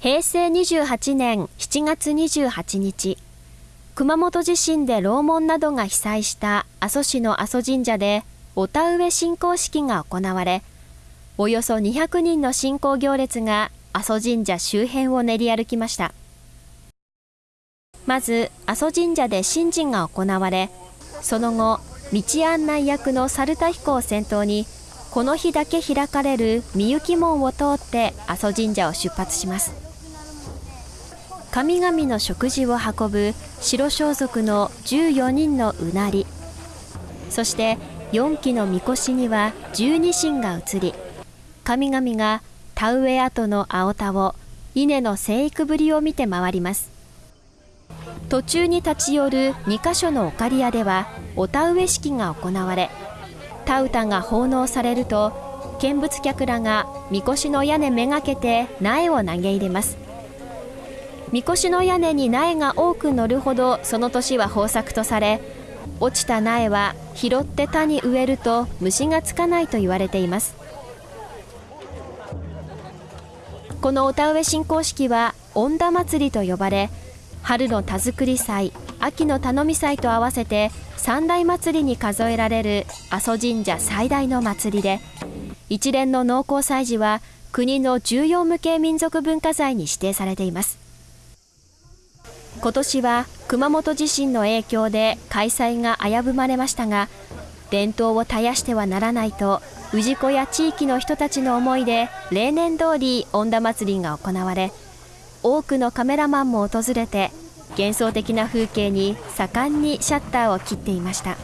平成28年7月28日、熊本地震で楼門などが被災した阿蘇市の阿蘇神社でお田植え信仰式が行われ、およそ200人の信仰行列が阿蘇神社周辺を練り歩きました。まず、阿蘇神社で神事が行われ、その後、道案内役の猿田彦を先頭に、この日だけ開かれるみゆき門を通って阿蘇神社を出発します。神々の食事を運ぶ白装束の14人のうなり。そして4基のみこしには12神が移り神々が田植え跡の青田を稲の生育ぶりを見て回ります。途中に立ち寄る2カ所のお刈り屋ではお田植え式が行われ田歌が奉納されると見物客らがみこしの屋根めがけて苗を投げ入れます。みこしの屋根に苗が多く乗るほどその年は豊作とされ落ちた苗は拾って田に植えると虫がつかないと言われています。このお田植え信仰式は恩田祭りと呼ばれ春の田作り祭秋の頼み祭と合わせて三大祭りに数えられる阿蘇神社最大の祭りで一連の農耕祭事は国の重要無形民族文化財に指定されています。今年は熊本地震の影響で開催が危ぶまれましたが伝統を絶やしてはならないと氏子や地域の人たちの思いで例年通り恩田祭りが行われ多くのカメラマンも訪れて幻想的な風景に盛んにシャッターを切っていました。